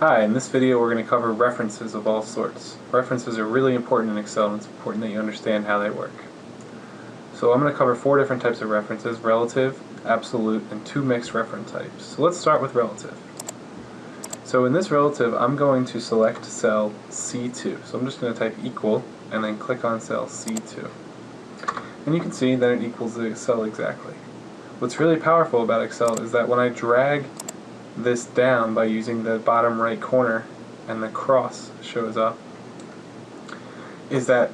Hi, in this video we're going to cover references of all sorts. References are really important in Excel and it's important that you understand how they work. So I'm going to cover four different types of references, relative, absolute, and two mixed reference types. So let's start with relative. So in this relative I'm going to select cell C2. So I'm just going to type equal and then click on cell C2. And you can see that it equals the cell exactly. What's really powerful about Excel is that when I drag this down by using the bottom right corner and the cross shows up is that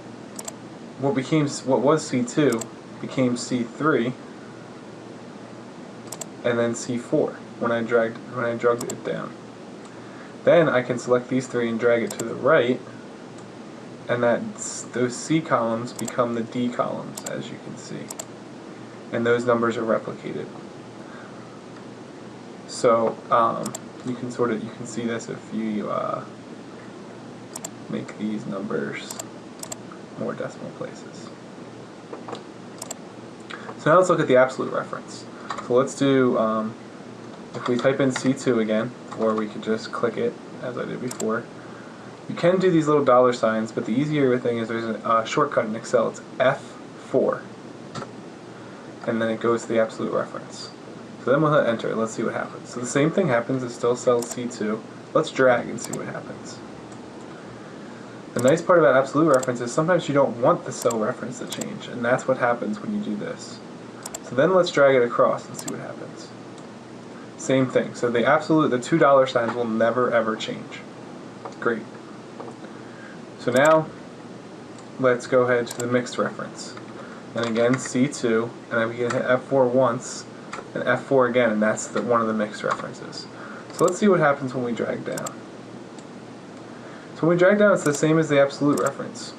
what became what was C2 became C3 and then C4 when I dragged when I dragged it down. Then I can select these three and drag it to the right and that those C columns become the D columns as you can see and those numbers are replicated. So um, you can sort of you can see this if you uh, make these numbers more decimal places. So now let's look at the absolute reference. So let's do, um, if we type in C2 again, or we could just click it as I did before, you can do these little dollar signs, but the easier thing is there's a uh, shortcut in Excel. It's F4, and then it goes to the absolute reference. So then we'll hit enter. Let's see what happens. So the same thing happens. It still cell C2. Let's drag and see what happens. The nice part about absolute reference is sometimes you don't want the cell reference to change, and that's what happens when you do this. So then let's drag it across and see what happens. Same thing. So the absolute, the two dollar signs will never ever change. Great. So now let's go ahead to the mixed reference. And again C2, and then we can hit F4 once, and F4 again, and that's the, one of the mixed references. So let's see what happens when we drag down. So when we drag down, it's the same as the absolute reference.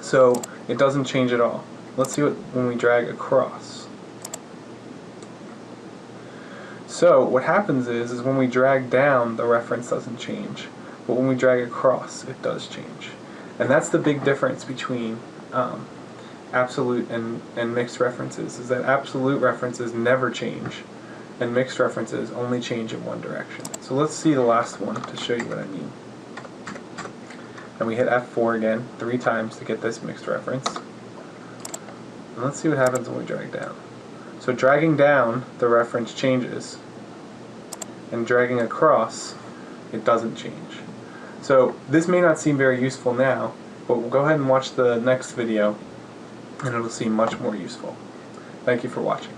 So it doesn't change at all. Let's see what when we drag across. So what happens is, is when we drag down, the reference doesn't change. But when we drag across, it does change. And that's the big difference between um, absolute and, and mixed references is that absolute references never change and mixed references only change in one direction. So let's see the last one to show you what I mean. And we hit F4 again three times to get this mixed reference. And let's see what happens when we drag down. So dragging down, the reference changes. And dragging across, it doesn't change. So this may not seem very useful now, but we'll go ahead and watch the next video and it'll seem much more useful. Thank you for watching.